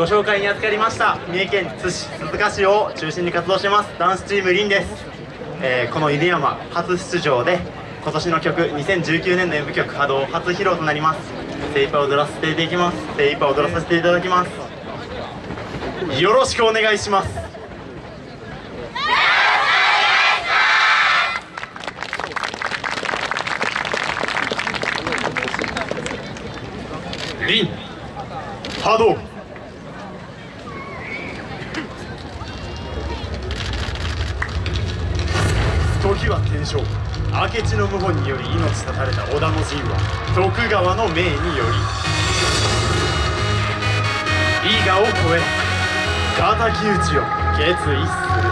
ご紹介に預かりました三重県津市鈴鹿市を中心に活動してますダンスチームリンです、えーこの犬山初出場で今年の曲2019年の演舞曲波動初披露となります。精一杯踊らせていただきます。精一杯踊らさせていただきます。よろしくお願いします。リン波動。時は天正。明智の謀反により命絶たれた織田の陣は徳川の命により。伊賀を越え敵討ちを決意する。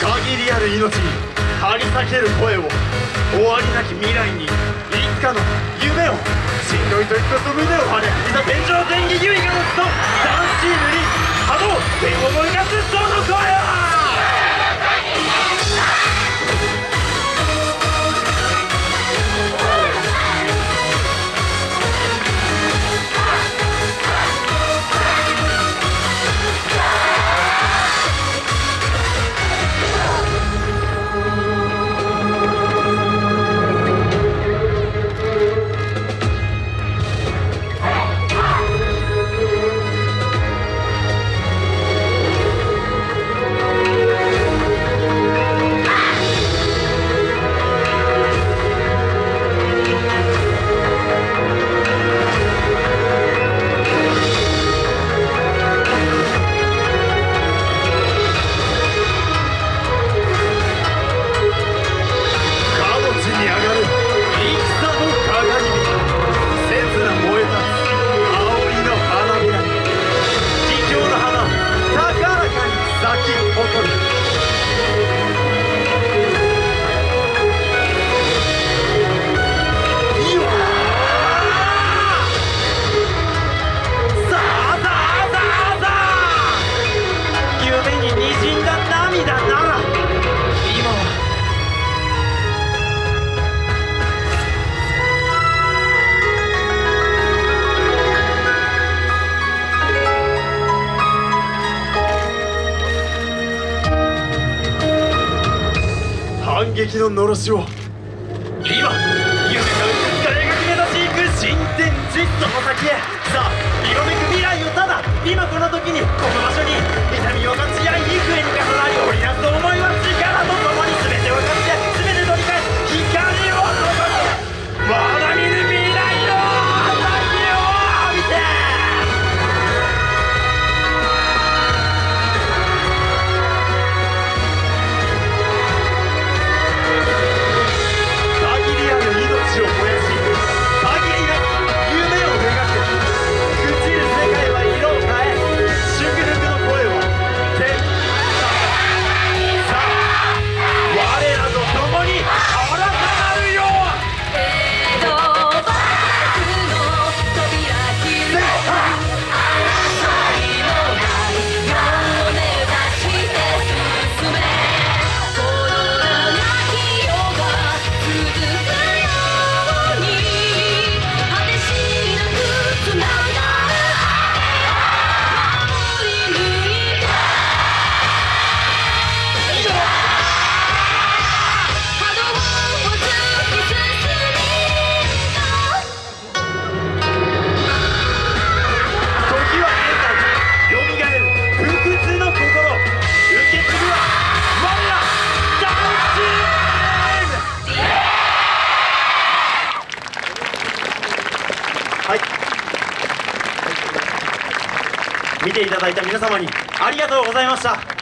限りある命にり裂ける声を終わりなき未来にいつかの夢をしんどい時こそ胸を張れいざ天井天気優位が持つとダンスチームに波動天を燃かすその声を反撃ののろしを。今夢が美し描き目指し行く新天地その先へ。さあはい。見ていただいた皆様にありがとうございました。